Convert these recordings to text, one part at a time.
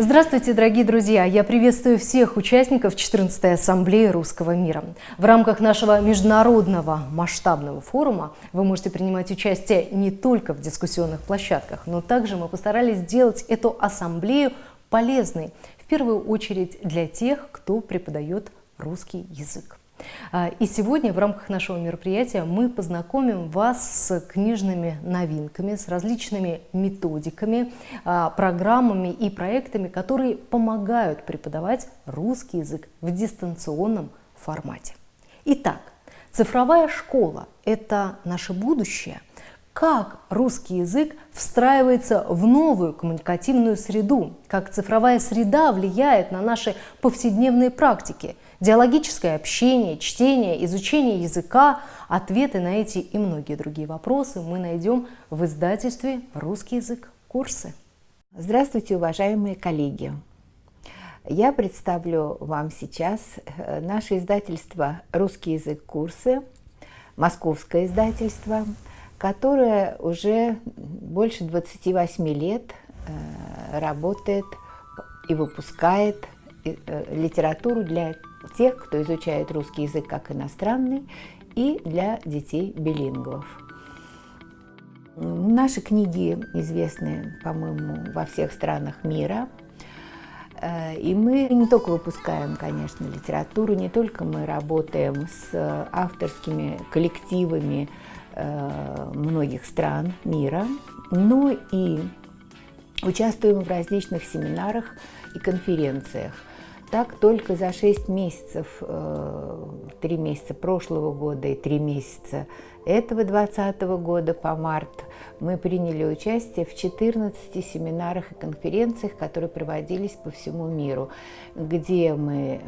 Здравствуйте, дорогие друзья! Я приветствую всех участников 14-й Ассамблеи Русского мира. В рамках нашего международного масштабного форума вы можете принимать участие не только в дискуссионных площадках, но также мы постарались сделать эту ассамблею полезной, в первую очередь для тех, кто преподает русский язык. А, и сегодня в рамках нашего мероприятия мы познакомим вас с книжными новинками, с различными методиками, а, программами и проектами, которые помогают преподавать русский язык в дистанционном формате. Итак, цифровая школа – это наше будущее. Как русский язык встраивается в новую коммуникативную среду, как цифровая среда влияет на наши повседневные практики – Диалогическое общение, чтение, изучение языка, ответы на эти и многие другие вопросы мы найдем в издательстве «Русский язык. Курсы». Здравствуйте, уважаемые коллеги! Я представлю вам сейчас э, наше издательство «Русский язык. Курсы», московское издательство, которое уже больше 28 лет э, работает и выпускает э, литературу для тех, кто изучает русский язык как иностранный, и для детей билингвов. Наши книги известны, по-моему, во всех странах мира. Э, и мы не только выпускаем, конечно, литературу, не только мы работаем с авторскими коллективами э, многих стран мира, но и участвуем в различных семинарах и конференциях. Так только за 6 месяцев, 3 э, месяца прошлого года и 3 месяца этого 2020 года по март мы приняли участие в 14 семинарах и конференциях, которые проводились по всему миру, где мы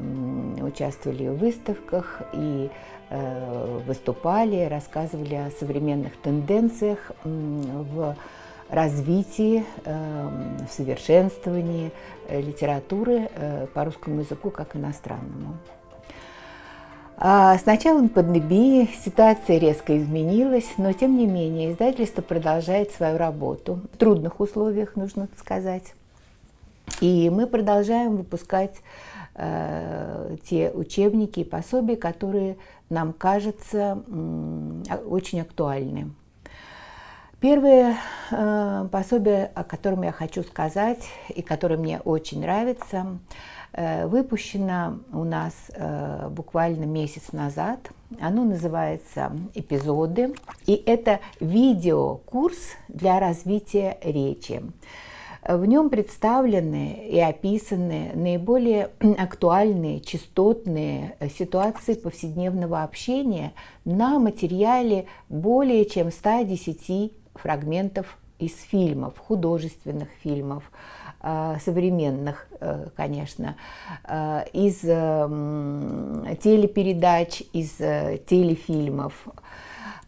участвовали в выставках и э, выступали, рассказывали о современных тенденциях в развитии, эм, в совершенствовании э, литературы э, по русскому языку как иностранному. А с началом пандемии ситуация резко изменилась, но тем не менее издательство продолжает свою работу в трудных условиях, нужно сказать. И мы продолжаем выпускать э, те учебники и пособия, которые нам кажутся э, очень актуальны. Первое э, пособие, о котором я хочу сказать и которое мне очень нравится, э, выпущено у нас э, буквально месяц назад. Оно называется «Эпизоды», и это видеокурс для развития речи. В нем представлены и описаны наиболее актуальные, частотные ситуации повседневного общения на материале более чем 110 фрагментов из фильмов, художественных фильмов, э, современных, э, конечно, э, из телепередач, из телефильмов,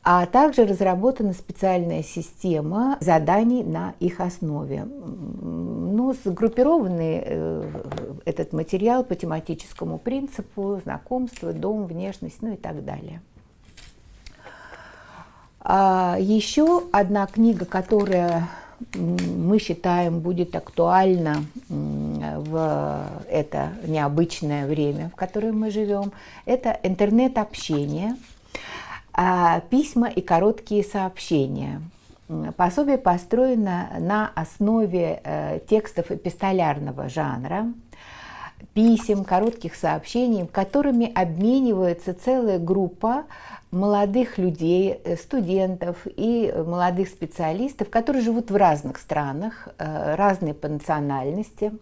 а также разработана специальная система заданий на их основе. Ну, сгруппированный этот материал по тематическому принципу, знакомство, дом, внешность, ну и так далее. А еще одна книга, которая мы считаем будет актуальна в это необычное время, в которое мы живем, это интернет-общение, а, письма и короткие сообщения. Пособие построено на основе э, текстов эпистолярного жанра, писем, коротких сообщений, которыми обменивается целая группа молодых людей, э, студентов и молодых специалистов, которые живут в разных странах, э, разные по национальности.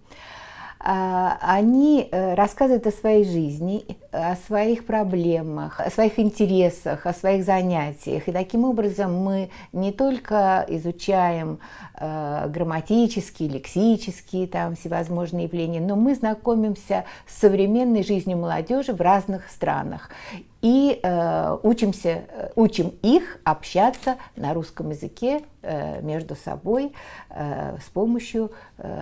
А, они э, рассказывают о своей жизни, о своих проблемах, о своих интересах, о своих занятиях. И таким образом мы не только изучаем э, грамматические, лексические, там всевозможные явления, но мы знакомимся с современной жизнью молодежи в разных странах и э, учимся, учим их общаться на русском языке между собой с помощью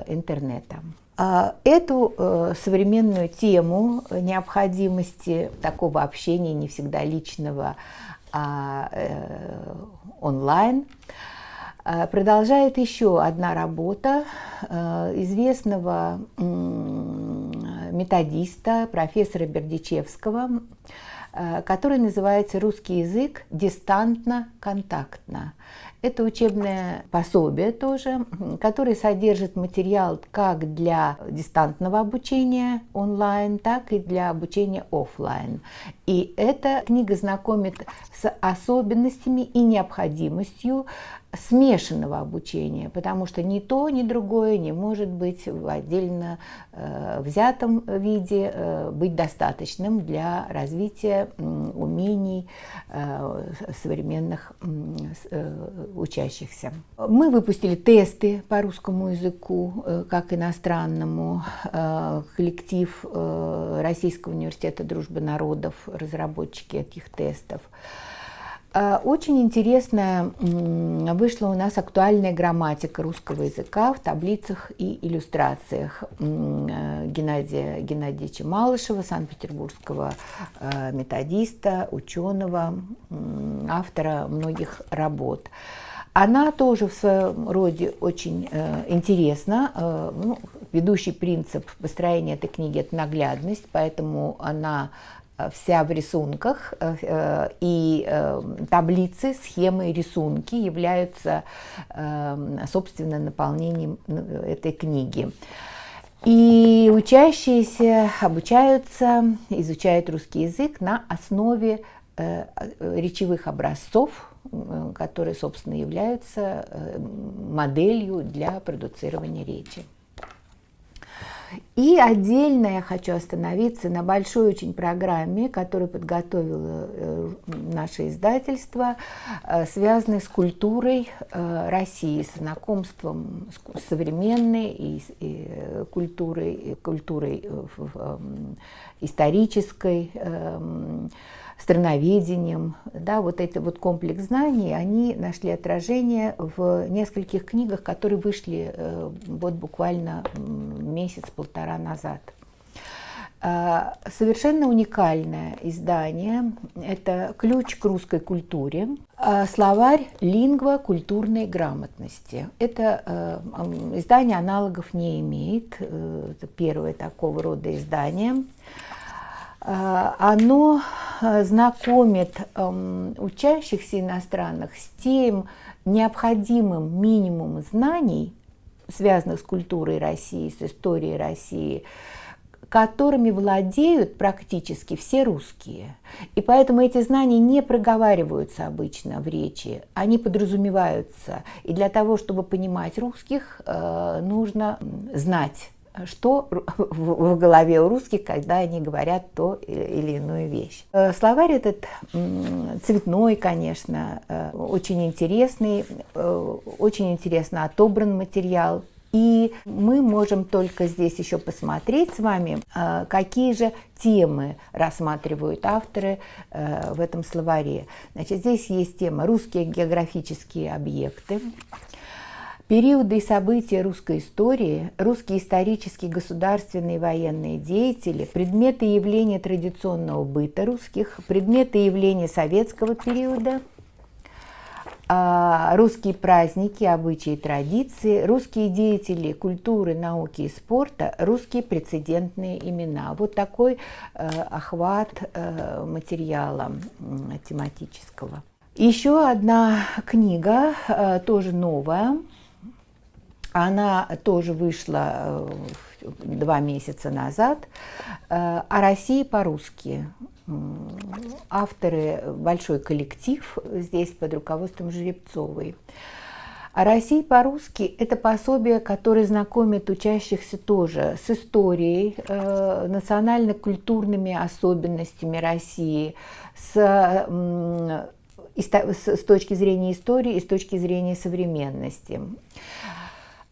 интернета. А, эту э, современную тему необходимости такого общения, не всегда личного, а э, онлайн, Продолжает еще одна работа известного методиста, профессора Бердичевского, который называется «Русский язык дистантно-контактно». Это учебное пособие тоже, которое содержит материал как для дистантного обучения онлайн, так и для обучения офлайн. И эта книга знакомит с особенностями и необходимостью смешанного обучения, потому что ни то, ни другое не может быть в отдельно э, взятом виде э, быть достаточным для развития умений э, современных учащихся. Мы выпустили тесты по русскому языку, как иностранному. Коллектив Российского университета дружбы народов, разработчики этих тестов. А, очень интересная вышла у нас актуальная грамматика русского языка в таблицах и иллюстрациях э, Геннадия Геннадьевича Малышева, санкт-петербургского э, методиста, ученого, автора многих работ. Она тоже в своем роде очень э, интересна. Ну, ведущий принцип построения этой книги – это наглядность, поэтому она вся в рисунках, э, э, и таблицы, схемы, рисунки являются, собственно, наполнением этой книги. И учащиеся обучаются, изучают русский язык на основе речевых образцов, которые, собственно, являются моделью для продуцирования речи. И отдельно я хочу остановиться на большой очень программе, которую подготовило э, наше издательство, э, связанной с культурой э, России, с знакомством с современной и культурой, культурой исторической, эм, страноведением. Да, вот эти вот комплекс знаний, они нашли отражение в нескольких книгах, которые вышли э, вот буквально месяц-полтора назад. А, совершенно уникальное издание. Это «Ключ к русской культуре», а, словарь лингва культурной грамотности. Это э, издание аналогов не имеет. Э, это первое такого рода издание. А, оно а, знакомит учащихся иностранных с тем необходимым минимумом знаний, связанных с культурой России, с историей России, которыми владеют практически все русские. И поэтому эти знания не проговариваются обычно в речи, они подразумеваются. И для того, чтобы понимать русских, э, нужно знать что в голове у русских, когда они говорят то или иную вещь. Э, словарь этот цветной, конечно, э, очень интересный, э, очень интересно отобран материал. И мы можем только здесь еще посмотреть с вами, какие же темы рассматривают авторы в этом словаре. Значит, здесь есть тема «Русские географические объекты», Периоды и события русской истории, русские исторические, государственные и военные деятели, предметы и явления традиционного быта русских, предметы и явления советского периода, а, русские праздники, обычаи и традиции, русские деятели культуры, науки и спорта, русские прецедентные имена. Вот такой э, охват э, материала тематического. Еще одна книга, э, тоже новая, она тоже вышла э, два месяца назад. Э, «О России по-русски». Авторы большой коллектив здесь под руководством Жеребцовой. «О России по-русски» – это пособие, которое знакомит учащихся тоже с историей, э, национально-культурными особенностями России, с, э, с, с точки зрения истории и с точки зрения современности.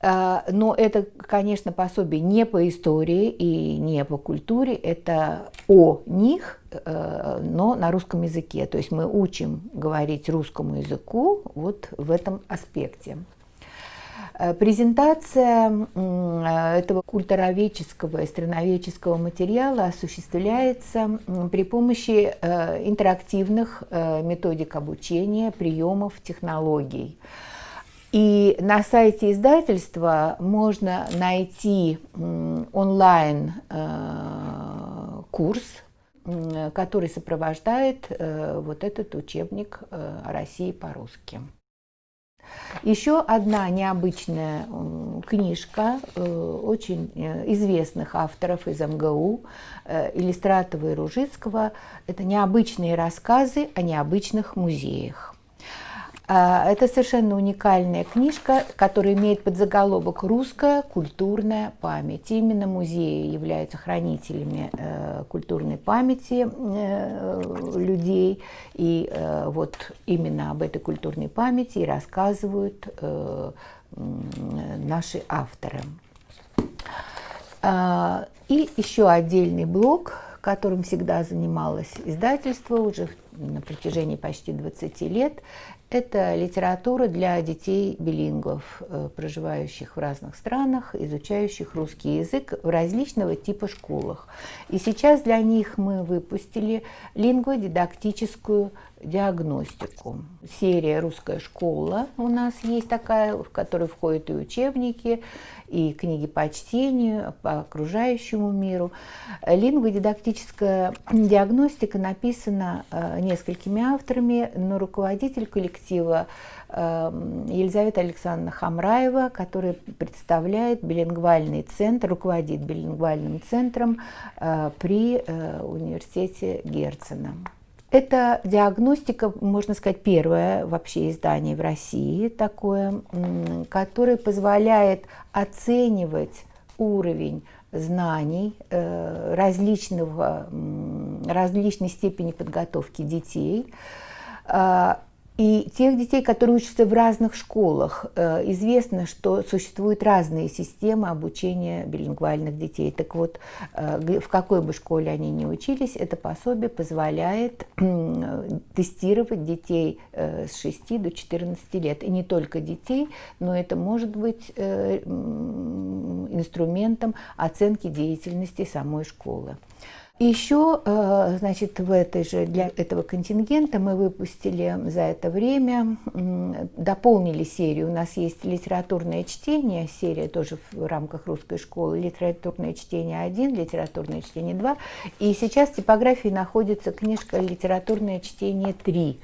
А, но это, конечно, пособие не по истории и не по культуре, это о них, э, но на русском языке. То есть мы учим говорить русскому языку вот в этом аспекте. Э, презентация этого культуроведческого и страноведческого материала осуществляется при помощи э, интерактивных методик обучения, приемов, технологий. И на сайте издательства можно найти онлайн э, курс, который сопровождает э, вот этот учебник э, о России по-русски. Еще одна необычная книжка очень известных авторов из МГУ, Иллистратова и Ружицкого. Это необычные рассказы о необычных музеях. А, это совершенно уникальная книжка, которая имеет подзаголовок «Русская культурная память». Именно музеи являются хранителями э, культурной памяти э, людей. И э, вот именно об этой культурной памяти рассказывают наши авторы. А, и еще отдельный блок, которым всегда занималось издательство уже на протяжении почти 20 лет, это литература для детей-билингвов, э, проживающих в разных странах, изучающих русский язык в различного типа школах. И сейчас для них мы выпустили лингводидактическую диагностику. Серия «Русская школа» у нас есть такая, в которой входят и учебники, и книги по чтению, по окружающему миру. Лингводидактическая диагностика написана э, несколькими авторами, но руководитель коллектива э, Елизавета Александровна Хамраева, которая представляет билингвальный центр, руководит билингвальным центром э, при университете Герцена. Это диагностика, можно сказать, первое вообще издание в России такое, которое позволяет оценивать уровень знаний э, различного, различной степени подготовки детей. А, и тех детей, которые учатся в разных школах, э, известно, что существуют разные системы обучения билингвальных детей. Так вот, э, в какой бы школе они ни учились, это пособие позволяет тестировать детей э, с 6 до 14 лет. И не только детей, но это может быть инструментом оценки деятельности самой школы. Еще, э, значит, в этой же, для этого контингента мы выпустили за это время, дополнили серию. У нас есть литературное чтение, серия тоже в рамках русской школы, литературное чтение 1, литературное чтение 2. И сейчас в типографии находится книжка «Литературное чтение 3».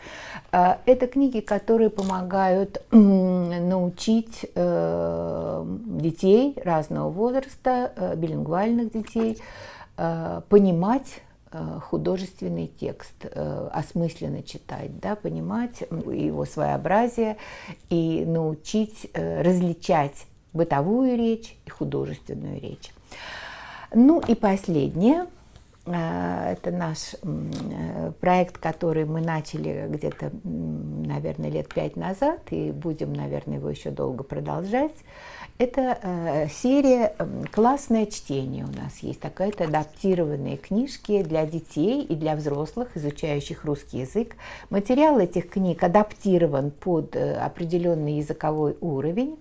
Э, это книги, которые помогают научить э, детей разного возраста, билингвальных детей, понимать э, художественный текст, э, осмысленно читать, да, понимать его своеобразие и научить различать бытовую речь и художественную речь. Ну и последнее, это наш проект, который мы начали где-то, наверное, лет пять назад, и будем, наверное, его еще долго продолжать. Это э, серия э, «Классное чтение» у нас есть. Такая-то адаптированные книжки для детей и для взрослых, изучающих русский язык. Материал этих книг адаптирован под э, определенный языковой уровень.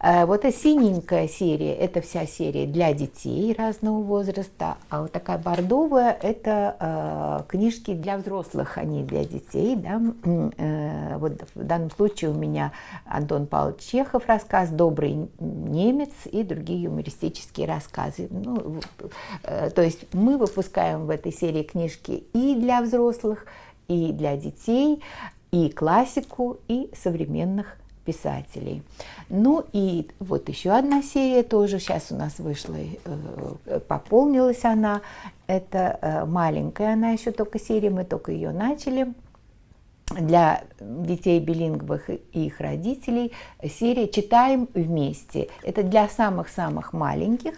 Э, вот эта синенькая серия, это вся серия для детей разного возраста, а вот такая бордовая, это э, книжки для взрослых, они для детей. Да? Э, вот в данном случае у меня Антон Павлович Чехов рассказ «Добрый немец» и другие юмористические рассказы. Ну, то есть мы выпускаем в этой серии книжки и для взрослых, и для детей, и классику, и современных писателей. Ну и вот еще одна серия тоже сейчас у нас вышла, э, пополнилась она. Это э, маленькая она еще только серия, мы только ее начали для детей билингвых и их родителей серия «Читаем вместе». Это для самых-самых маленьких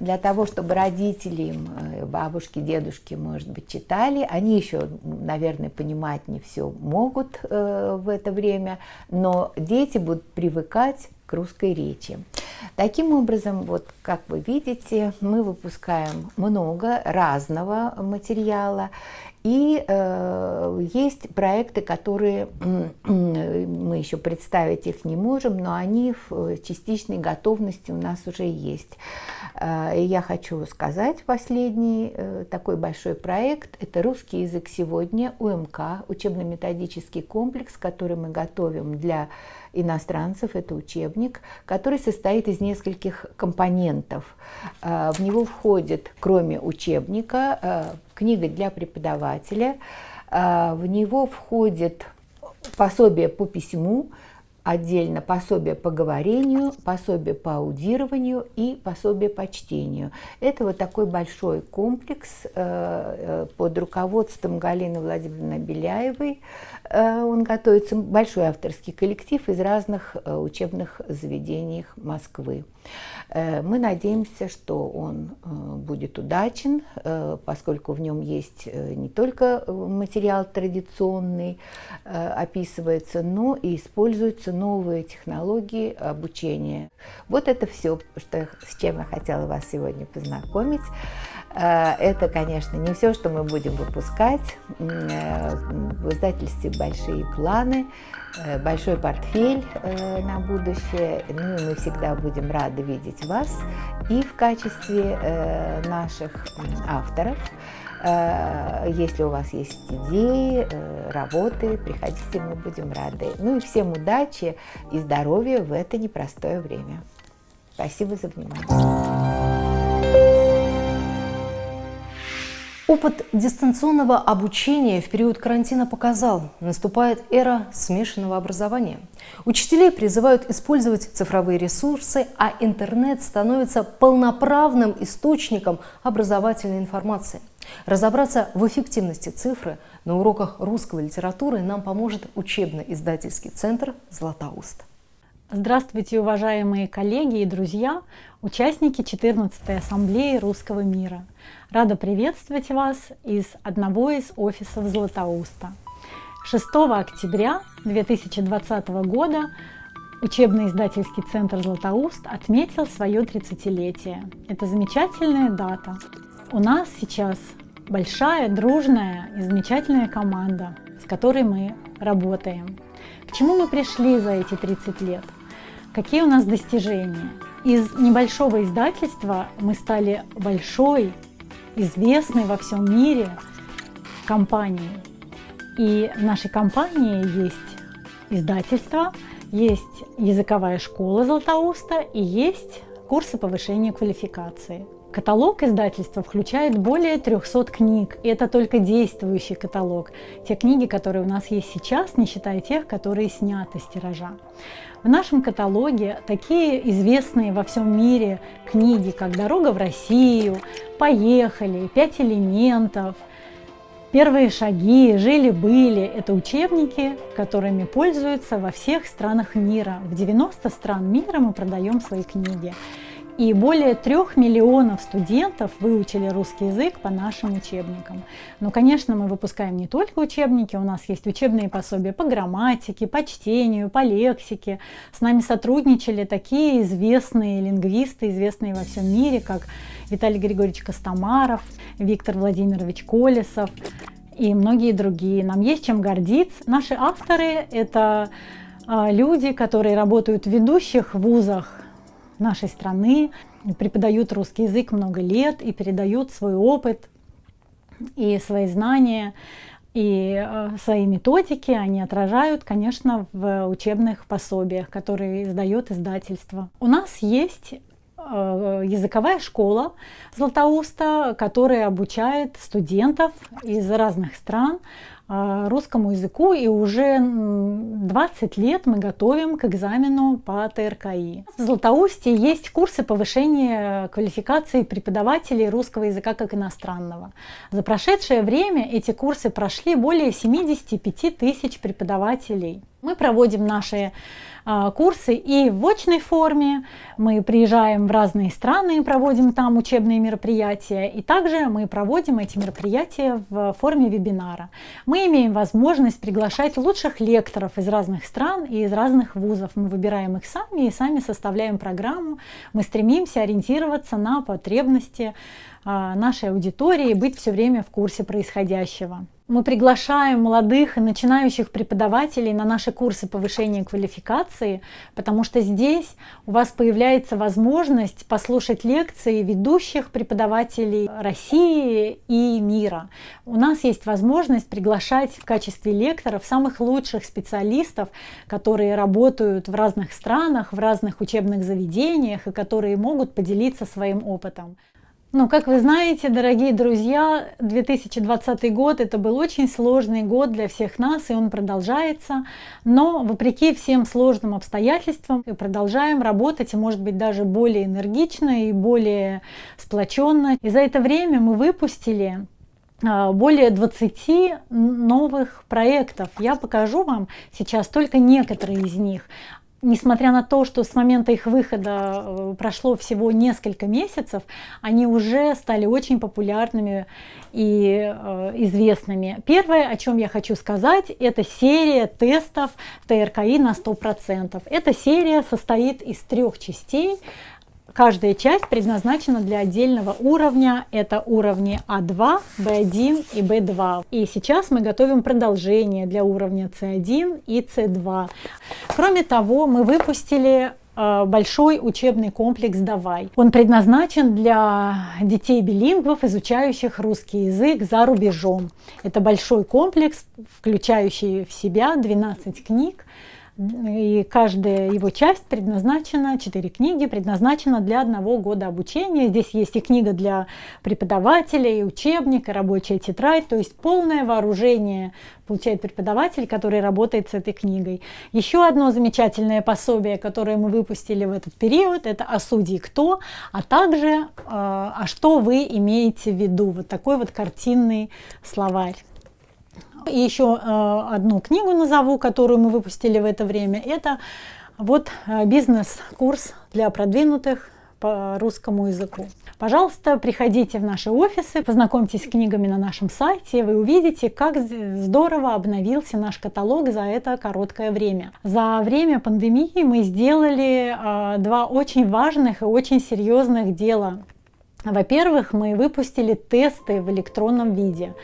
для того, чтобы родители, э, бабушки, дедушки, может быть, читали. Они еще, наверное, понимать не все могут э, в это время, но дети будут привыкать к русской речи. Таким образом, вот как вы видите, мы выпускаем много разного материала. И э, есть проекты, которые еще представить их не можем, но они в частичной готовности у нас уже есть. Э, и я хочу сказать последний э, такой большой проект. Это «Русский язык сегодня», УМК, учебно-методический комплекс, который мы готовим для иностранцев. Это учебник, который состоит из нескольких компонентов. Э, в него входит, кроме учебника, книга для преподавателя. В него входит пособие по письму, отдельно пособие по говорению, пособие по аудированию и пособие по чтению. Это вот такой большой комплекс э, э, под руководством Галины Владимировны Беляевой. Э, он готовится, большой авторский коллектив из разных учебных заведений Москвы. Мы надеемся, что он будет удачен, поскольку в нем есть не только материал традиционный, описывается, но и используется появляются новые технологии обучения. Вот это все, что, с чем я хотела вас сегодня познакомить. Э, это, конечно, не все, что мы будем выпускать. Э, в издательстве большие планы, э, большой портфель на будущее. Ну мы всегда будем рады видеть вас и в качестве наших авторов. Э, если у вас есть идеи, э, работы, приходите, мы будем рады. Ну и всем удачи и здоровья в это непростое время. Спасибо за внимание. Опыт дистанционного обучения в период карантина показал, наступает эра смешанного образования. Учителей призывают использовать цифровые ресурсы, а интернет становится полноправным источником образовательной информации. Разобраться в эффективности цифры на уроках русской литературы нам поможет учебно-издательский центр «Златоуст». Здравствуйте, уважаемые коллеги и друзья, участники 14-й Ассамблеи Русского мира – Рада приветствовать вас из одного из офисов Златоуста. 6 октября 2020 года учебно-издательский центр «Златоуст» отметил свое 30-летие. Это замечательная дата. У нас сейчас большая, дружная и замечательная команда, с которой мы работаем. К чему мы пришли за эти 30 лет? Какие у нас достижения? Из небольшого издательства мы стали большой, известной во всем мире компании. И в нашей компании есть издательство, есть языковая школа Златоуста и есть курсы повышения квалификации. Каталог издательства включает более 300 книг, и это только действующий каталог. Те книги, которые у нас есть сейчас, не считая тех, которые сняты с тиража. В нашем каталоге такие известные во всем мире книги, как «Дорога в Россию», «Поехали», «Пять элементов», Первые шаги, жили-были – это учебники, которыми пользуются во всех странах мира. В 90 стран мира мы продаем свои книги. И более трех миллионов студентов выучили русский язык по нашим учебникам. Но, конечно, мы выпускаем не только учебники, у нас есть учебные пособия по грамматике, по чтению, по лексике. С нами сотрудничали такие известные лингвисты, известные во всем мире, как Виталий Григорьевич Костомаров, Виктор Владимирович Колесов и многие другие. Нам есть чем гордиться. Наши авторы – это а, люди, которые работают в ведущих вузах нашей страны, преподают русский язык много лет и передают свой опыт и свои знания и э, свои методики они отражают, конечно, в учебных пособиях, которые издает издательство. У нас есть э, языковая школа Златоуста, которая обучает студентов из разных стран русскому языку, и уже 20 лет мы готовим к экзамену по ТРКИ. В Златоусте есть курсы повышения квалификации преподавателей русского языка как иностранного. За прошедшее время эти курсы прошли более 75 тысяч преподавателей. Мы проводим наши а, курсы и в очной форме, мы приезжаем в разные страны и проводим там учебные мероприятия, и также мы проводим эти мероприятия в форме вебинара. Мы имеем возможность приглашать лучших лекторов из разных стран и из разных вузов. Мы выбираем их сами и сами составляем программу. Мы стремимся ориентироваться на потребности а, нашей аудитории быть все время в курсе происходящего. Мы приглашаем молодых и начинающих преподавателей на наши курсы повышения квалификации, потому что здесь у вас появляется возможность послушать лекции ведущих преподавателей России и мира. У нас есть возможность приглашать в качестве лекторов самых лучших специалистов, которые работают в разных странах, в разных учебных заведениях и которые могут поделиться своим опытом. Ну, как вы знаете, дорогие друзья, 2020 год это был очень сложный год для всех нас, и он продолжается. Но вопреки всем сложным обстоятельствам мы продолжаем работать, и может быть даже более энергично и более сплоченно. И за это время мы выпустили а, более 20 новых проектов. Я покажу вам сейчас только некоторые из них несмотря на то, что с момента их выхода э, прошло всего несколько месяцев, они уже стали очень популярными и э, известными. Первое, о чем я хочу сказать, это серия тестов ТРКИ на 100%. Эта серия состоит из трех частей. Каждая часть предназначена для отдельного уровня. Это уровни А2, Б1 и Б2. И сейчас мы готовим продолжение для уровня С1 и С2. Кроме того, мы выпустили э, большой учебный комплекс «Давай». Он предназначен для детей-билингвов, изучающих русский язык за рубежом. Это большой комплекс, включающий в себя 12 книг, и каждая его часть предназначена, четыре книги предназначена для одного года обучения. Здесь есть и книга для преподавателя, и учебник, и рабочая тетрадь, то есть полное вооружение получает преподаватель, который работает с этой книгой. Еще одно замечательное пособие, которое мы выпустили в этот период, это «А судьи кто?», а также э, «А что вы имеете в виду?». Вот такой вот картинный словарь. И еще э, одну книгу назову, которую мы выпустили в это время. Это вот э, бизнес-курс для продвинутых по русскому языку. Пожалуйста, приходите в наши офисы, познакомьтесь с книгами на нашем сайте, вы увидите, как здорово обновился наш каталог за это короткое время. За время пандемии мы сделали э, два очень важных и очень серьезных дела. Во-первых, мы выпустили тесты в электронном виде.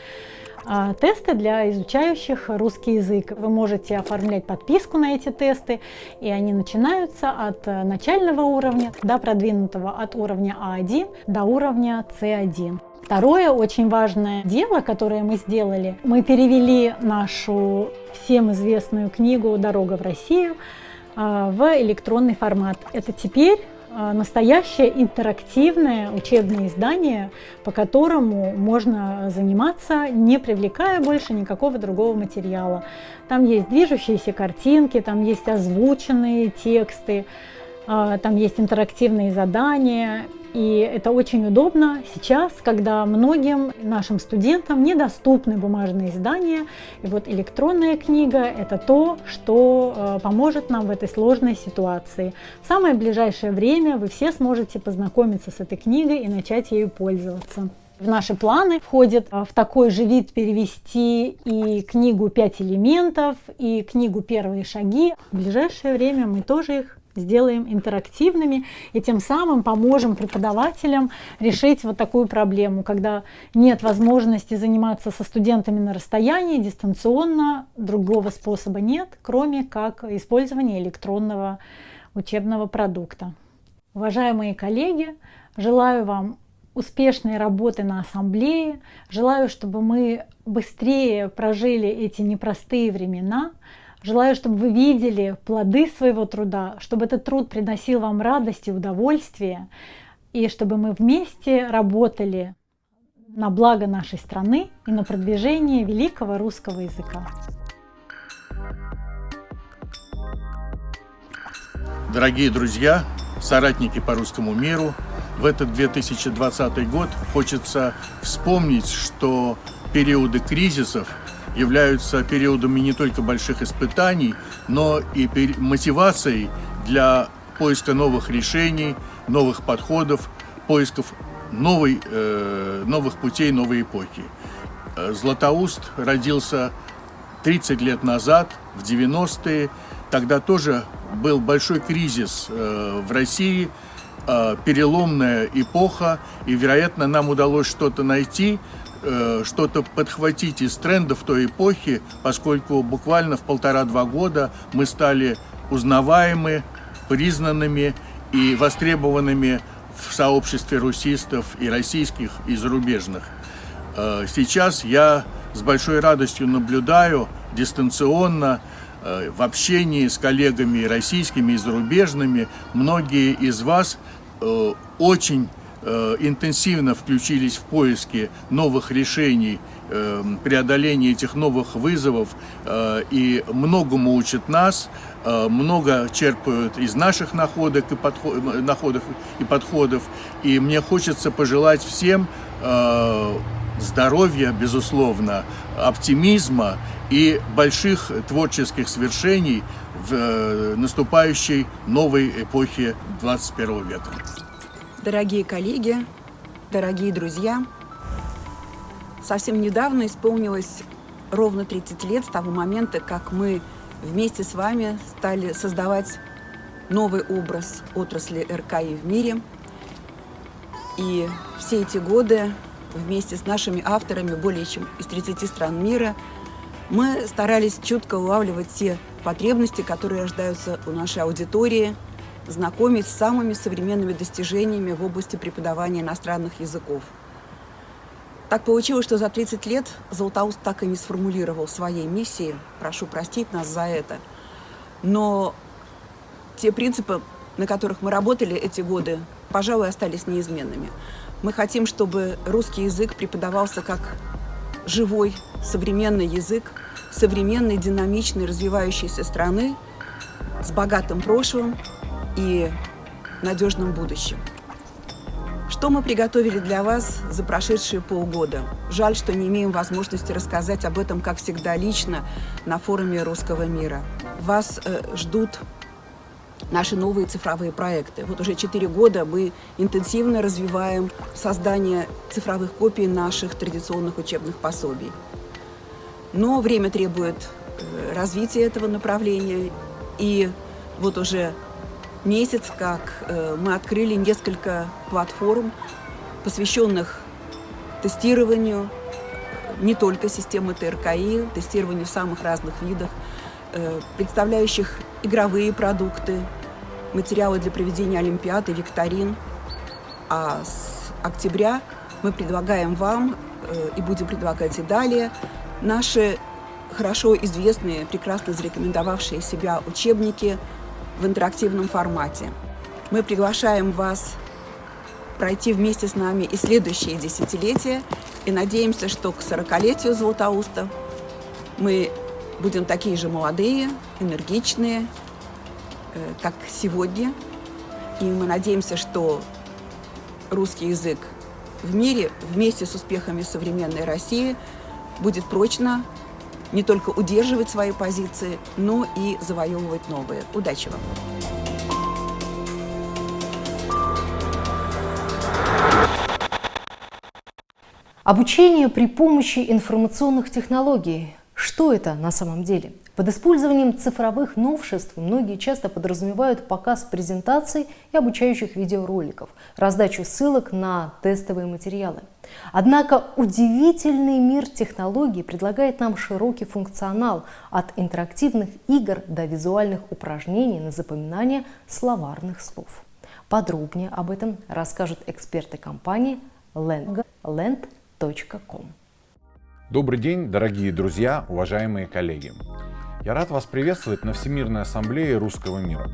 А, тесты для изучающих русский язык. Вы можете оформлять подписку на эти тесты, и они начинаются от э, начального уровня до продвинутого, от уровня А1 до уровня С1. Второе очень важное дело, которое мы сделали, мы перевели нашу всем известную книгу «Дорога в Россию» а, в электронный формат. Это теперь настоящее интерактивное учебное издание, по которому можно заниматься, не привлекая больше никакого другого материала. Там есть движущиеся картинки, там есть озвученные тексты, а, там есть интерактивные задания, и это очень удобно сейчас, когда многим нашим студентам недоступны бумажные издания. И вот электронная книга – это то, что э, поможет нам в этой сложной ситуации. В самое ближайшее время вы все сможете познакомиться с этой книгой и начать ею пользоваться. В наши планы входит э, в такой же вид перевести и книгу «Пять элементов», и книгу «Первые шаги». В ближайшее время мы тоже их сделаем интерактивными и тем самым поможем преподавателям решить вот такую проблему, когда нет возможности заниматься со студентами на расстоянии, дистанционно, другого способа нет, кроме как использования электронного учебного продукта. Уважаемые коллеги, желаю вам успешной работы на ассамблее, желаю, чтобы мы быстрее прожили эти непростые времена, Желаю, чтобы вы видели плоды своего труда, чтобы этот труд приносил вам радость и удовольствие, и чтобы мы вместе работали на благо нашей страны и на продвижение великого русского языка. Дорогие друзья, соратники по русскому миру, в этот 2020 год хочется вспомнить, что периоды кризисов являются периодами не только больших испытаний, но и мотивацией для поиска новых решений, новых подходов, поисков новой, э, новых путей новой эпохи. Э, Златоуст родился 30 лет назад, в 90-е. Тогда тоже был большой кризис э, в России, э, переломная эпоха, и, вероятно, нам удалось что-то найти, э, что-то подхватить из трендов той эпохи, поскольку буквально в полтора-два года мы стали узнаваемы, признанными и востребованными в сообществе русистов и российских, и зарубежных. Э, сейчас я с большой радостью наблюдаю дистанционно э, в общении с коллегами российскими и зарубежными. Многие из вас э, очень интенсивно включились в поиски новых решений, преодоления этих новых вызовов и многому учат нас, много черпают из наших находок и, подход, находок и подходов. И мне хочется пожелать всем здоровья, безусловно, оптимизма и больших творческих свершений в э, наступающей новой эпохе 21 века. Дорогие коллеги, дорогие друзья, совсем недавно исполнилось ровно 30 лет с того момента, как мы вместе с вами стали создавать новый образ отрасли РКИ в мире. И все эти годы вместе с нашими авторами более чем из 30 стран мира, мы старались чутко улавливать те потребности, которые рождаются у нашей аудитории, знакомить с самыми современными достижениями в области преподавания иностранных языков. Так получилось, что за 30 лет Золотоуст так и не сформулировал своей миссии. Прошу простить нас за это. Но те принципы, на которых мы работали эти годы, пожалуй, остались неизменными. Мы хотим, чтобы русский язык преподавался как живой, современный язык современной, динамичной, развивающейся страны с богатым прошлым и надежным будущим. Что мы приготовили для вас за прошедшие полгода? Жаль, что не имеем возможности рассказать об этом, как всегда, лично на форуме русского мира. Вас э, ждут наши новые цифровые проекты. Вот уже четыре года мы интенсивно развиваем создание цифровых копий наших традиционных учебных пособий. Но время требует э, развития этого направления, и вот уже месяц, как э, мы открыли несколько платформ, посвященных тестированию не только системы ТРКИ, тестированию в самых разных видах, э, представляющих игровые продукты, материалы для проведения олимпиад и викторин. А с октября мы предлагаем вам э, и будем предлагать и далее наши хорошо известные, прекрасно зарекомендовавшие себя учебники в интерактивном формате. Мы приглашаем вас пройти вместе с нами и следующие десятилетия, и надеемся, что к 40-летию Златоуста мы будем такие же молодые, энергичные, э, как сегодня. И мы надеемся, что русский язык в мире вместе с успехами современной России будет прочно не только удерживать свои позиции, но и завоевывать новые. Удачи вам! Обучение при помощи информационных технологий. Что это на самом деле? Под использованием цифровых новшеств многие часто подразумевают показ презентаций и обучающих видеороликов, раздачу ссылок на тестовые материалы. Однако удивительный мир технологий предлагает нам широкий функционал от интерактивных игр до визуальных упражнений на запоминание словарных слов. Подробнее об этом расскажут эксперты компании land.com. Добрый день, дорогие друзья, уважаемые коллеги. Я рад вас приветствовать на Всемирной Ассамблее Русского Мира.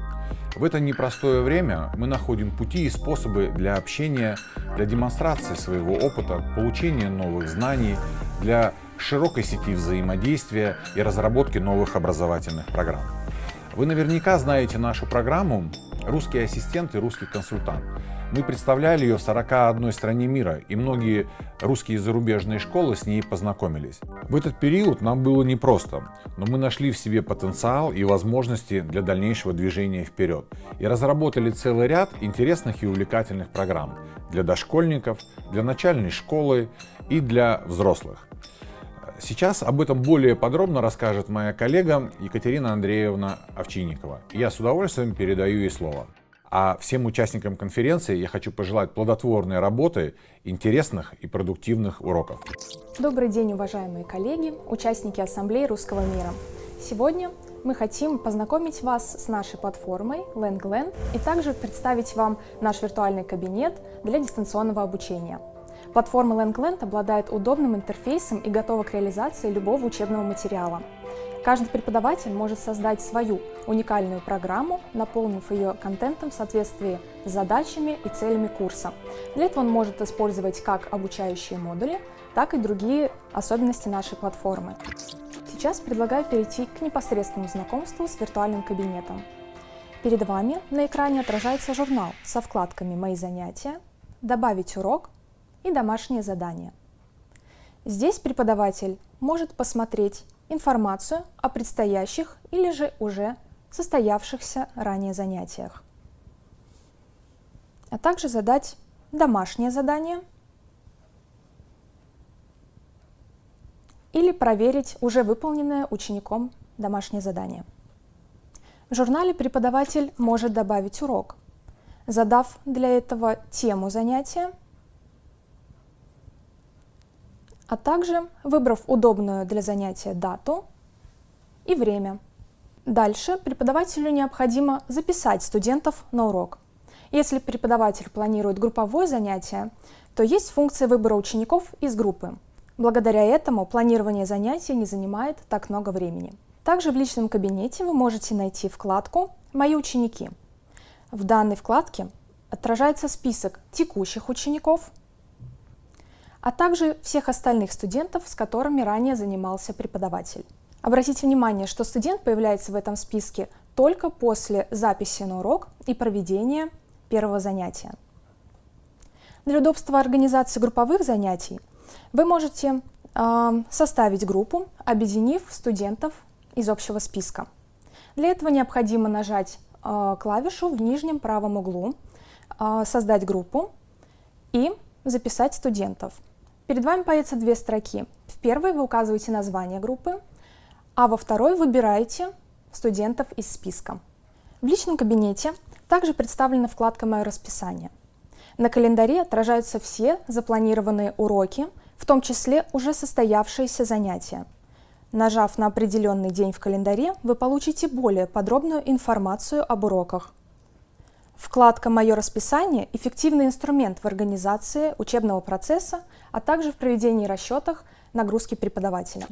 В это непростое время мы находим пути и способы для общения, для демонстрации своего опыта, получения новых знаний, для широкой сети взаимодействия и разработки новых образовательных программ. Вы наверняка знаете нашу программу «Русский ассистент и русский консультант». Мы представляли ее в 41 стране мира, и многие русские зарубежные школы с ней познакомились. В этот период нам было непросто, но мы нашли в себе потенциал и возможности для дальнейшего движения вперед и разработали целый ряд интересных и увлекательных программ для дошкольников, для начальной школы и для взрослых. Сейчас об этом более подробно расскажет моя коллега Екатерина Андреевна Овчинникова. Я с удовольствием передаю ей слово. А всем участникам конференции я хочу пожелать плодотворной работы, интересных и продуктивных уроков. Добрый день, уважаемые коллеги, участники Ассамблеи Русского мира. Сегодня мы хотим познакомить вас с нашей платформой LangLand и также представить вам наш виртуальный кабинет для дистанционного обучения. Платформа LangLand обладает удобным интерфейсом и готова к реализации любого учебного материала. Каждый преподаватель может создать свою уникальную программу, наполнив ее контентом в соответствии с задачами и целями курса. Для этого он может использовать как обучающие модули, так и другие особенности нашей платформы. Сейчас предлагаю перейти к непосредственному знакомству с виртуальным кабинетом. Перед вами на экране отражается журнал со вкладками «Мои занятия», «Добавить урок» и «Домашнее задание». Здесь преподаватель может посмотреть информацию о предстоящих или же уже состоявшихся ранее занятиях, а также задать домашнее задание или проверить уже выполненное учеником домашнее задание. В журнале преподаватель может добавить урок, задав для этого тему занятия а также выбрав удобную для занятия дату и время. Дальше преподавателю необходимо записать студентов на урок. Если преподаватель планирует групповое занятие, то есть функция выбора учеников из группы. Благодаря этому планирование занятий не занимает так много времени. Также в личном кабинете вы можете найти вкладку «Мои ученики». В данной вкладке отражается список текущих учеников – а также всех остальных студентов, с которыми ранее занимался преподаватель. Обратите внимание, что студент появляется в этом списке только после записи на урок и проведения первого занятия. Для удобства организации групповых занятий вы можете э, составить группу, объединив студентов из общего списка. Для этого необходимо нажать э, клавишу в нижнем правом углу, э, создать группу и записать студентов. Перед вами появятся две строки. В первой вы указываете название группы, а во второй выбираете студентов из списка. В личном кабинете также представлена вкладка «Мое расписание». На календаре отражаются все запланированные уроки, в том числе уже состоявшиеся занятия. Нажав на определенный день в календаре, вы получите более подробную информацию об уроках. Вкладка «Мое расписание» – эффективный инструмент в организации учебного процесса, а также в проведении расчетах нагрузки преподавателя.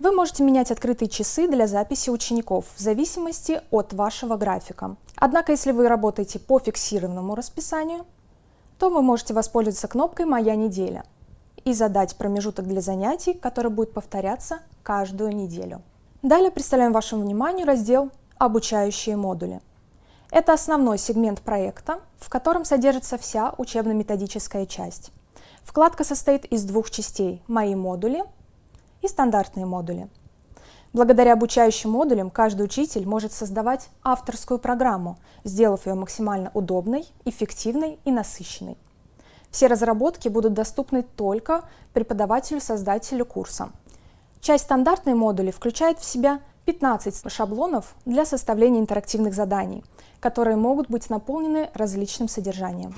Вы можете менять открытые часы для записи учеников в зависимости от вашего графика. Однако, если вы работаете по фиксированному расписанию, то вы можете воспользоваться кнопкой «Моя неделя» и задать промежуток для занятий, который будет повторяться каждую неделю. Далее представляем вашему вниманию раздел «Обучающие модули». Это основной сегмент проекта, в котором содержится вся учебно-методическая часть. Вкладка состоит из двух частей – «Мои модули» и «Стандартные модули». Благодаря обучающим модулям каждый учитель может создавать авторскую программу, сделав ее максимально удобной, эффективной и насыщенной. Все разработки будут доступны только преподавателю-создателю курса. Часть стандартной модули включает в себя 15 шаблонов для составления интерактивных заданий, которые могут быть наполнены различным содержанием.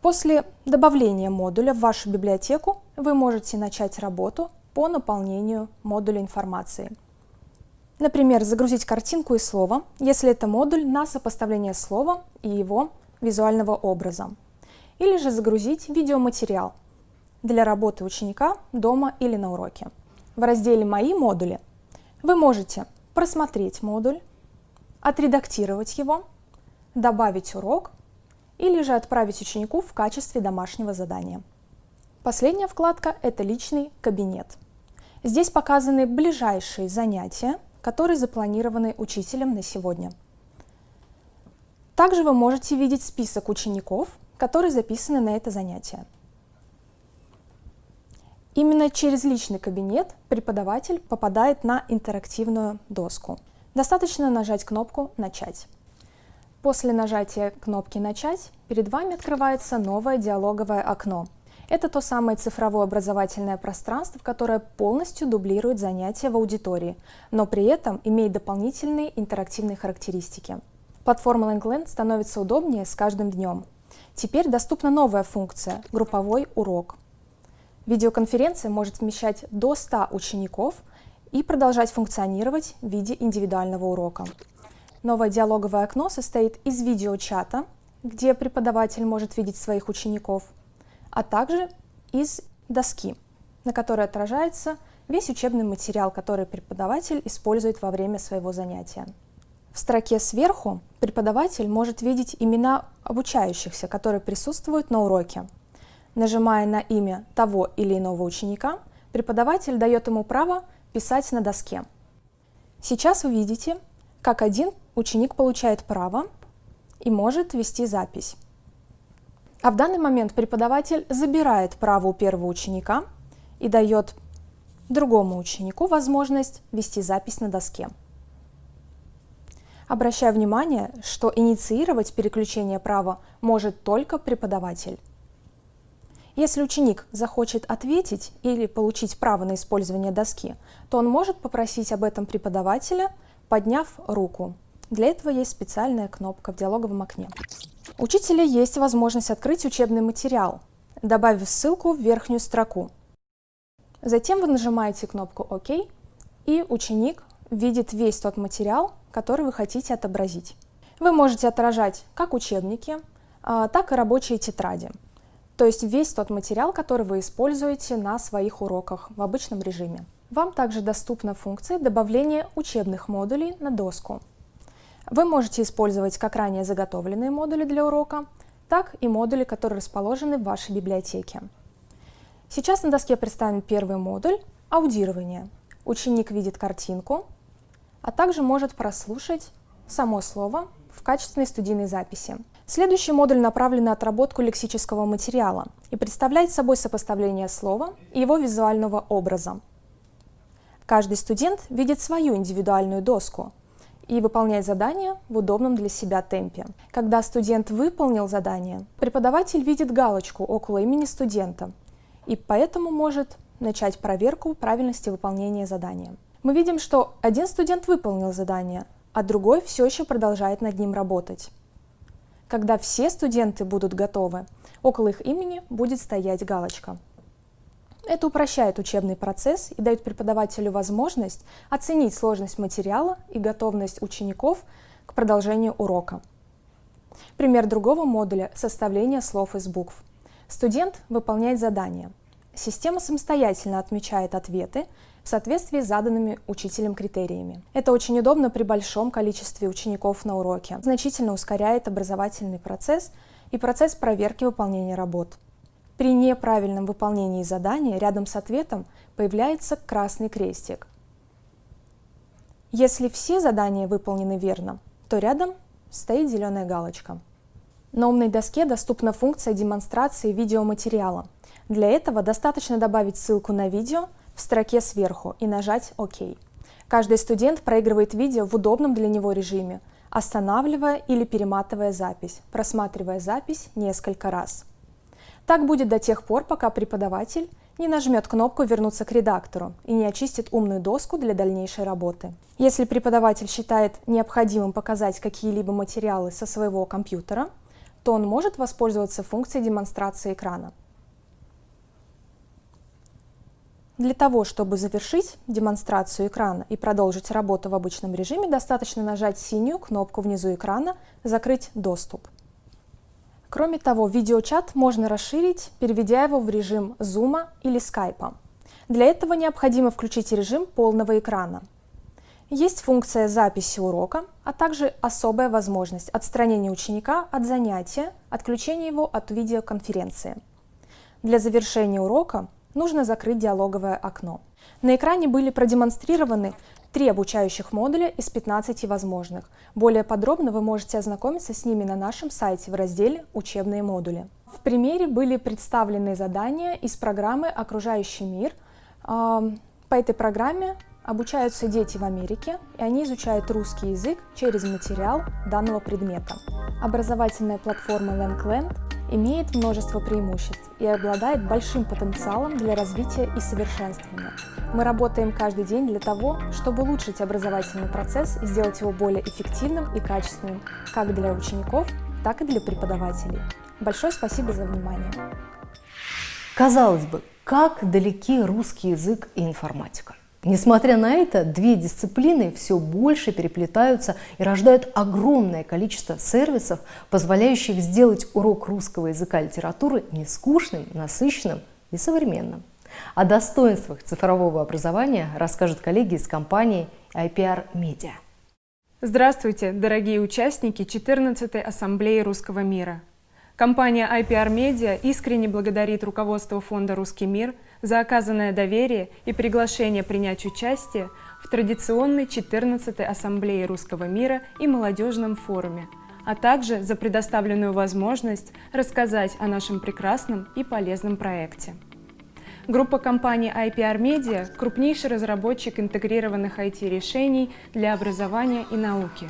После добавления модуля в вашу библиотеку вы можете начать работу по наполнению модуля информации. Например, загрузить картинку и слово, если это модуль на сопоставление слова и его визуального образа. Или же загрузить видеоматериал для работы ученика дома или на уроке. В разделе «Мои модули» вы можете просмотреть модуль, отредактировать его, добавить урок или же отправить ученику в качестве домашнего задания. Последняя вкладка – это личный кабинет. Здесь показаны ближайшие занятия, которые запланированы учителем на сегодня. Также вы можете видеть список учеников, которые записаны на это занятие. Именно через личный кабинет преподаватель попадает на интерактивную доску. Достаточно нажать кнопку «Начать». После нажатия кнопки «Начать» перед вами открывается новое диалоговое окно. Это то самое цифровое образовательное пространство, которое полностью дублирует занятия в аудитории, но при этом имеет дополнительные интерактивные характеристики. Платформа LangLand становится удобнее с каждым днем. Теперь доступна новая функция – групповой урок. Видеоконференция может вмещать до 100 учеников и продолжать функционировать в виде индивидуального урока. Новое диалоговое окно состоит из видеочата, где преподаватель может видеть своих учеников, а также из доски, на которой отражается весь учебный материал, который преподаватель использует во время своего занятия. В строке сверху преподаватель может видеть имена обучающихся, которые присутствуют на уроке. Нажимая на имя того или иного ученика, преподаватель дает ему право писать на доске. Сейчас вы видите, как один ученик получает право и может вести запись. А в данный момент преподаватель забирает право у первого ученика и дает другому ученику возможность вести запись на доске. Обращаю внимание, что инициировать переключение права может только преподаватель. Если ученик захочет ответить или получить право на использование доски, то он может попросить об этом преподавателя, подняв руку. Для этого есть специальная кнопка в диалоговом окне. У учителя есть возможность открыть учебный материал, добавив ссылку в верхнюю строку. Затем вы нажимаете кнопку «Ок», и ученик видит весь тот материал, который вы хотите отобразить. Вы можете отражать как учебники, а, так и рабочие тетради, то есть весь тот материал, который вы используете на своих уроках в обычном режиме. Вам также доступна функция добавления учебных модулей на доску. Вы можете использовать как ранее заготовленные модули для урока, так и модули, которые расположены в вашей библиотеке. Сейчас на доске представлен первый модуль – аудирование. Ученик видит картинку, а также может прослушать само слово качественной студийной записи. Следующий модуль направлен на отработку лексического материала и представляет собой сопоставление слова и его визуального образа. Каждый студент видит свою индивидуальную доску, и выполнять задание в удобном для себя темпе. Когда студент выполнил задание, преподаватель видит галочку около имени студента и поэтому может начать проверку правильности выполнения задания. Мы видим, что один студент выполнил задание, а другой все еще продолжает над ним работать. Когда все студенты будут готовы, около их имени будет стоять галочка. Это упрощает учебный процесс и дает преподавателю возможность оценить сложность материала и готовность учеников к продолжению урока. Пример другого модуля – составление слов из букв. Студент выполняет задание. Система самостоятельно отмечает ответы в соответствии с заданными учителем критериями. Это очень удобно при большом количестве учеников на уроке. Значительно ускоряет образовательный процесс и процесс проверки выполнения работ. При неправильном выполнении задания рядом с ответом появляется красный крестик. Если все задания выполнены верно, то рядом стоит зеленая галочка. На умной доске доступна функция демонстрации видеоматериала. Для этого достаточно добавить ссылку на видео в строке сверху и нажать «Ок». Каждый студент проигрывает видео в удобном для него режиме, останавливая или перематывая запись, просматривая запись несколько раз. Так будет до тех пор, пока преподаватель не нажмет кнопку «Вернуться к редактору» и не очистит умную доску для дальнейшей работы. Если преподаватель считает необходимым показать какие-либо материалы со своего компьютера, то он может воспользоваться функцией демонстрации экрана. Для того, чтобы завершить демонстрацию экрана и продолжить работу в обычном режиме, достаточно нажать синюю кнопку внизу экрана «Закрыть доступ». Кроме того, видеочат можно расширить, переведя его в режим Zoom или Skype. Для этого необходимо включить режим полного экрана. Есть функция записи урока, а также особая возможность отстранения ученика от занятия, отключения его от видеоконференции. Для завершения урока нужно закрыть диалоговое окно. На экране были продемонстрированы три обучающих модуля из 15 возможных. Более подробно вы можете ознакомиться с ними на нашем сайте в разделе «Учебные модули». В примере были представлены задания из программы «Окружающий мир». По этой программе обучаются дети в Америке, и они изучают русский язык через материал данного предмета. Образовательная платформа LangLand имеет множество преимуществ и обладает большим потенциалом для развития и совершенствования. Мы работаем каждый день для того, чтобы улучшить образовательный процесс и сделать его более эффективным и качественным как для учеников, так и для преподавателей. Большое спасибо за внимание. Казалось бы, как далеки русский язык и информатика? Несмотря на это, две дисциплины все больше переплетаются и рождают огромное количество сервисов, позволяющих сделать урок русского языка и литературы не скучным, насыщенным и современным. О достоинствах цифрового образования расскажут коллеги из компании IPR Media. Здравствуйте, дорогие участники 14-й Ассамблеи Русского мира. Компания IPR Media искренне благодарит руководство Фонда «Русский мир» за оказанное доверие и приглашение принять участие в традиционной 14-й Ассамблее Русского мира и молодежном форуме, а также за предоставленную возможность рассказать о нашем прекрасном и полезном проекте. Группа компаний IPR Media – крупнейший разработчик интегрированных IT-решений для образования и науки.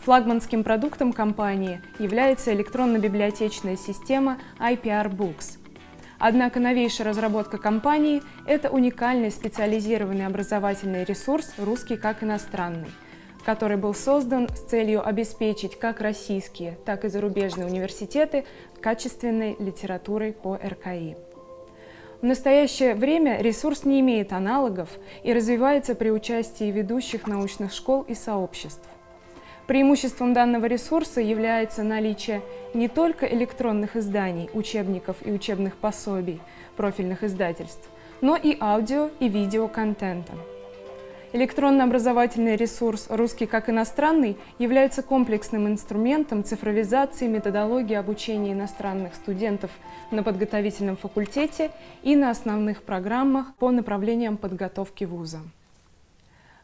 Флагманским продуктом компании является электронно-библиотечная система IPR Books – Однако новейшая разработка компании – это уникальный специализированный образовательный ресурс «Русский как иностранный», который был создан с целью обеспечить как российские, так и зарубежные университеты качественной литературой по РКИ. В настоящее время ресурс не имеет аналогов и развивается при участии ведущих научных школ и сообществ. Преимуществом данного ресурса является наличие не только электронных изданий, учебников и учебных пособий профильных издательств, но и аудио и видео контента. Электронно-образовательный ресурс «Русский как иностранный» является комплексным инструментом цифровизации методологии обучения иностранных студентов на подготовительном факультете и на основных программах по направлениям подготовки вуза.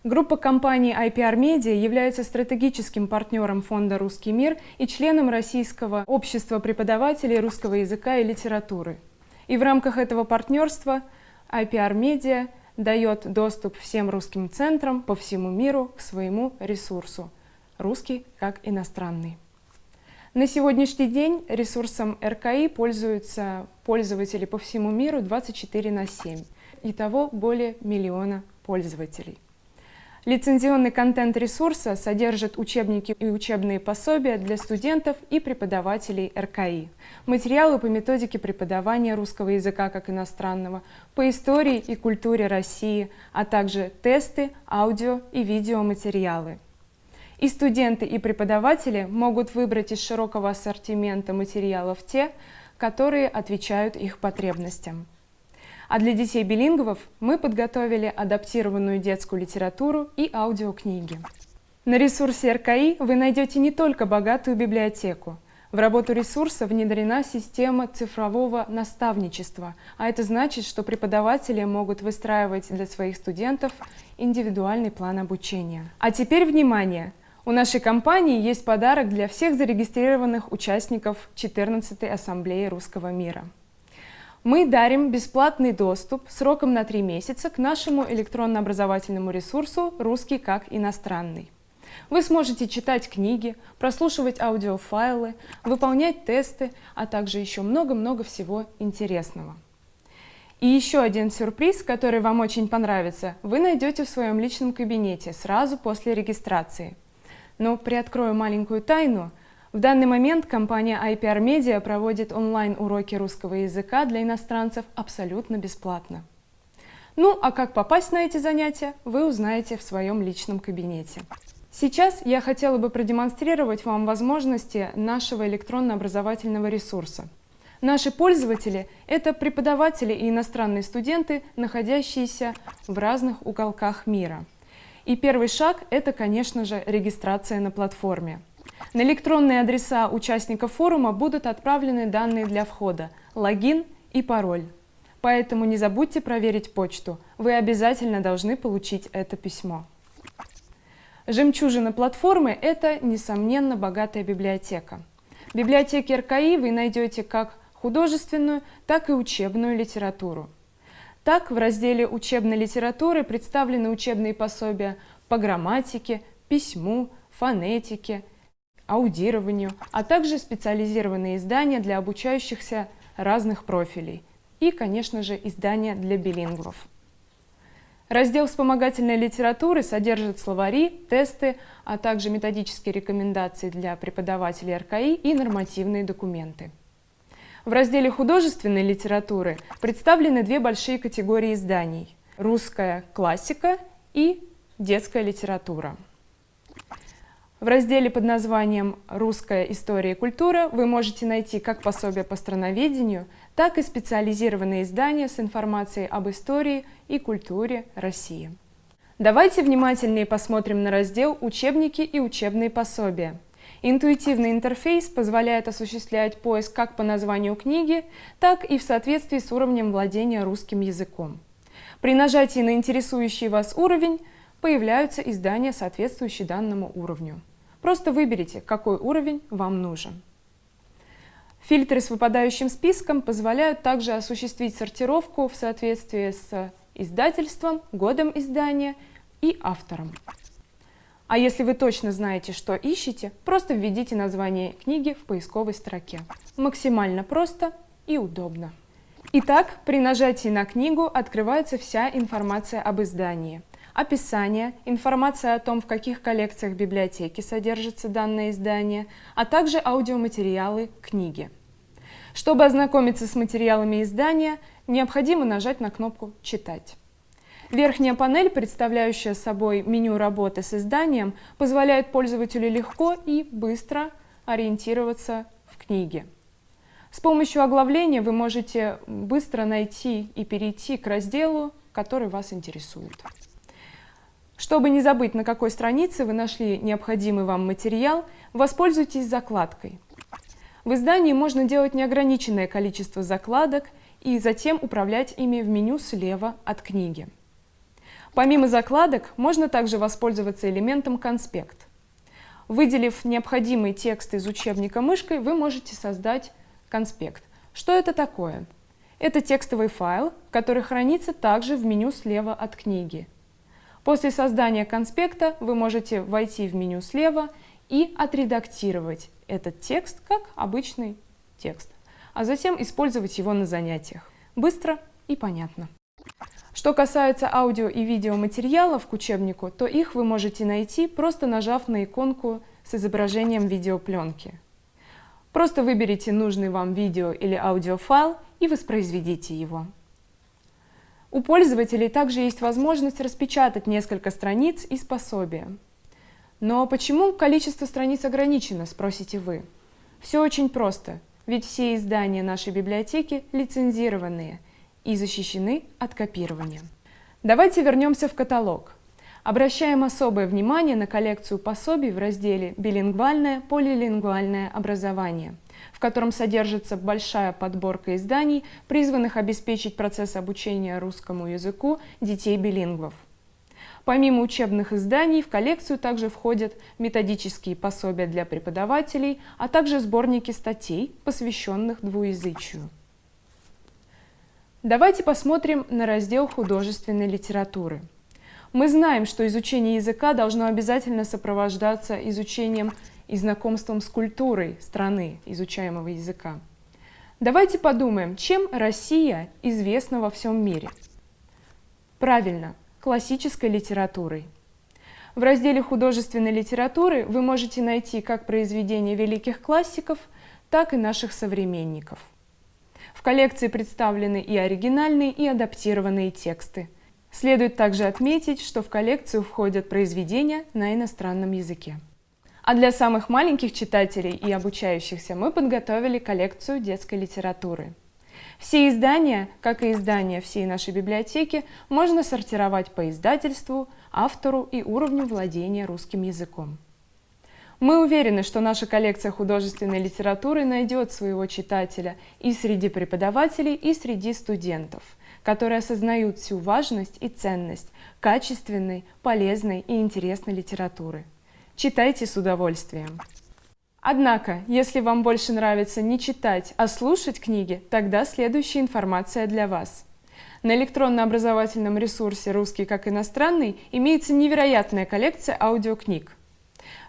Группа компаний IPR Media является стратегическим партнером фонда «Русский мир» и членом Российского общества преподавателей русского языка и литературы. И в рамках этого партнерства IPR Media дает доступ всем русским центрам по всему миру к своему ресурсу «Русский как иностранный». На сегодняшний день ресурсом РКИ пользуются пользователи по всему миру 24 на 7. Итого более миллиона пользователей. Лицензионный контент ресурса содержит учебники и учебные пособия для студентов и преподавателей РКИ, материалы по методике преподавания русского языка как иностранного, по истории и культуре России, а также тесты, аудио и видеоматериалы. И студенты, и преподаватели могут выбрать из широкого ассортимента материалов те, которые отвечают их потребностям. А для детей-билингвов мы подготовили адаптированную детскую литературу и аудиокниги. На ресурсе РКИ вы найдете не только богатую библиотеку. В работу ресурса внедрена система цифрового наставничества, а это значит, что преподаватели могут выстраивать для своих студентов индивидуальный план обучения. А теперь внимание! У нашей компании есть подарок для всех зарегистрированных участников 14-й Ассамблеи Русского мира. Мы дарим бесплатный доступ сроком на три месяца к нашему электронно-образовательному ресурсу «Русский как иностранный». Вы сможете читать книги, прослушивать аудиофайлы, выполнять тесты, а также еще много-много всего интересного. И еще один сюрприз, который вам очень понравится, вы найдете в своем личном кабинете сразу после регистрации. Но приоткрою маленькую тайну – в данный момент компания IPR Media проводит онлайн-уроки русского языка для иностранцев абсолютно бесплатно. Ну а как попасть на эти занятия, вы узнаете в своем личном кабинете. Сейчас я хотела бы продемонстрировать вам возможности нашего электронно-образовательного ресурса. Наши пользователи – это преподаватели и иностранные студенты, находящиеся в разных уголках мира. И первый шаг – это, конечно же, регистрация на платформе. На электронные адреса участников форума будут отправлены данные для входа, логин и пароль. Поэтому не забудьте проверить почту, вы обязательно должны получить это письмо. Жемчужина платформы – это, несомненно, богатая библиотека. В библиотеке РКИ вы найдете как художественную, так и учебную литературу. Так, в разделе учебной литературы представлены учебные пособия по грамматике, письму, фонетике, аудированию, а также специализированные издания для обучающихся разных профилей и, конечно же, издания для билингвов. Раздел вспомогательной литературы содержит словари, тесты, а также методические рекомендации для преподавателей РКИ и нормативные документы. В разделе художественной литературы представлены две большие категории изданий – русская классика и детская литература. В разделе под названием «Русская история и культура» вы можете найти как пособие по страноведению, так и специализированные издания с информацией об истории и культуре России. Давайте внимательнее посмотрим на раздел «Учебники и учебные пособия». Интуитивный интерфейс позволяет осуществлять поиск как по названию книги, так и в соответствии с уровнем владения русским языком. При нажатии на интересующий вас уровень появляются издания, соответствующие данному уровню. Просто выберите, какой уровень вам нужен. Фильтры с выпадающим списком позволяют также осуществить сортировку в соответствии с издательством, годом издания и автором. А если вы точно знаете, что ищете, просто введите название книги в поисковой строке. Максимально просто и удобно. Итак, при нажатии на книгу открывается вся информация об издании. Описание, информация о том, в каких коллекциях библиотеки содержится данное издание, а также аудиоматериалы книги. Чтобы ознакомиться с материалами издания, необходимо нажать на кнопку «Читать». Верхняя панель, представляющая собой меню работы с изданием, позволяет пользователю легко и быстро ориентироваться в книге. С помощью оглавления вы можете быстро найти и перейти к разделу, который вас интересует. Чтобы не забыть, на какой странице вы нашли необходимый вам материал, воспользуйтесь закладкой. В издании можно делать неограниченное количество закладок и затем управлять ими в меню слева от книги. Помимо закладок, можно также воспользоваться элементом «Конспект». Выделив необходимый текст из учебника мышкой, вы можете создать конспект. Что это такое? Это текстовый файл, который хранится также в меню слева от книги. После создания конспекта вы можете войти в меню слева и отредактировать этот текст как обычный текст, а затем использовать его на занятиях. Быстро и понятно. Что касается аудио и видеоматериалов к учебнику, то их вы можете найти, просто нажав на иконку с изображением видеопленки. Просто выберите нужный вам видео или аудиофайл и воспроизведите его. У пользователей также есть возможность распечатать несколько страниц из пособия. Но почему количество страниц ограничено, спросите вы? Все очень просто, ведь все издания нашей библиотеки лицензированные – и защищены от копирования. Давайте вернемся в каталог. Обращаем особое внимание на коллекцию пособий в разделе «Билингвальное, полилингвальное образование», в котором содержится большая подборка изданий, призванных обеспечить процесс обучения русскому языку детей-билингвов. Помимо учебных изданий в коллекцию также входят методические пособия для преподавателей, а также сборники статей, посвященных двуязычию. Давайте посмотрим на раздел художественной литературы. Мы знаем, что изучение языка должно обязательно сопровождаться изучением и знакомством с культурой страны изучаемого языка. Давайте подумаем, чем Россия известна во всем мире. Правильно, классической литературой. В разделе художественной литературы вы можете найти как произведения великих классиков, так и наших современников – в коллекции представлены и оригинальные, и адаптированные тексты. Следует также отметить, что в коллекцию входят произведения на иностранном языке. А для самых маленьких читателей и обучающихся мы подготовили коллекцию детской литературы. Все издания, как и издания всей нашей библиотеки, можно сортировать по издательству, автору и уровню владения русским языком. Мы уверены, что наша коллекция художественной литературы найдет своего читателя и среди преподавателей, и среди студентов, которые осознают всю важность и ценность качественной, полезной и интересной литературы. Читайте с удовольствием. Однако, если вам больше нравится не читать, а слушать книги, тогда следующая информация для вас. На электронно-образовательном ресурсе «Русский как иностранный» имеется невероятная коллекция аудиокниг.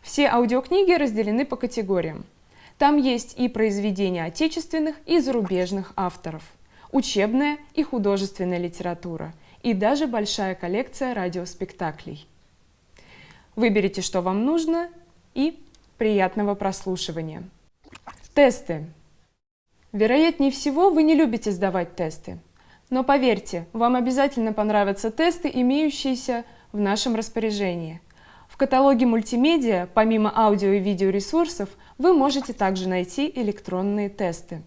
Все аудиокниги разделены по категориям. Там есть и произведения отечественных и зарубежных авторов, учебная и художественная литература и даже большая коллекция радиоспектаклей. Выберите, что вам нужно, и приятного прослушивания. Тесты. Вероятнее всего, вы не любите сдавать тесты. Но поверьте, вам обязательно понравятся тесты, имеющиеся в нашем распоряжении – в каталоге мультимедиа, помимо аудио и видеоресурсов, вы можете также найти электронные тесты.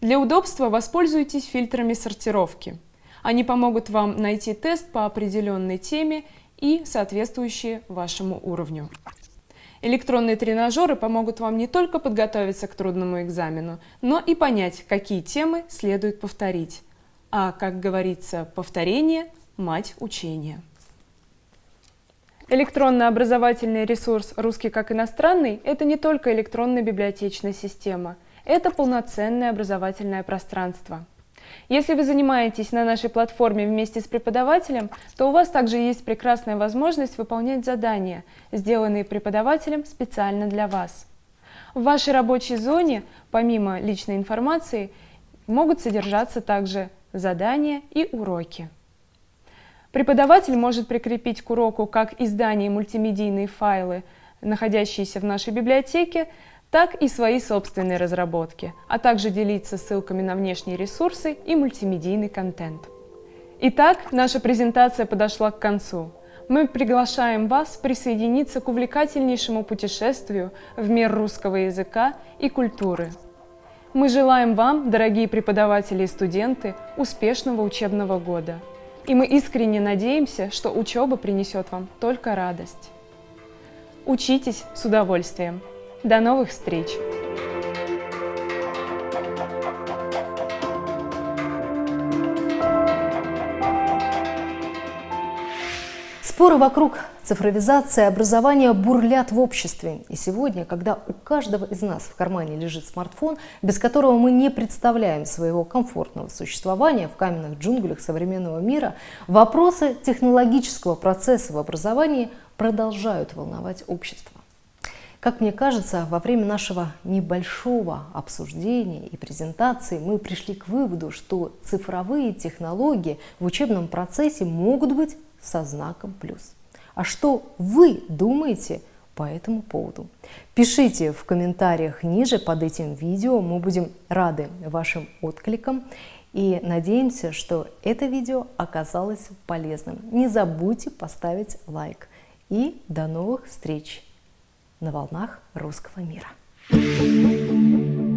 Для удобства воспользуйтесь фильтрами сортировки. Они помогут вам найти тест по определенной теме и соответствующие вашему уровню. Электронные тренажеры помогут вам не только подготовиться к трудному экзамену, но и понять, какие темы следует повторить. А, как говорится, повторение – мать учения. Электронно-образовательный ресурс «Русский как иностранный» — это не только электронная библиотечная система, это полноценное образовательное пространство. Если вы занимаетесь на нашей платформе вместе с преподавателем, то у вас также есть прекрасная возможность выполнять задания, сделанные преподавателем специально для вас. В вашей рабочей зоне, помимо личной информации, могут содержаться также задания и уроки. Преподаватель может прикрепить к уроку как издание мультимедийные файлы, находящиеся в нашей библиотеке, так и свои собственные разработки, а также делиться ссылками на внешние ресурсы и мультимедийный контент. Итак, наша презентация подошла к концу. Мы приглашаем вас присоединиться к увлекательнейшему путешествию в мир русского языка и культуры. Мы желаем вам, дорогие преподаватели и студенты, успешного учебного года – и мы искренне надеемся, что учеба принесет вам только радость. Учитесь с удовольствием. До новых встреч! Споры вокруг цифровизации образования бурлят в обществе. И сегодня, когда у каждого из нас в кармане лежит смартфон, без которого мы не представляем своего комфортного существования в каменных джунглях современного мира, вопросы технологического процесса в образовании продолжают волновать общество. Как мне кажется, во время нашего небольшого обсуждения и презентации мы пришли к выводу, что цифровые технологии в учебном процессе могут быть со знаком плюс. А что вы думаете по этому поводу? Пишите в комментариях ниже под этим видео, мы будем рады вашим откликам и надеемся, что это видео оказалось полезным. Не забудьте поставить лайк. И до новых встреч на волнах русского мира. Thank you.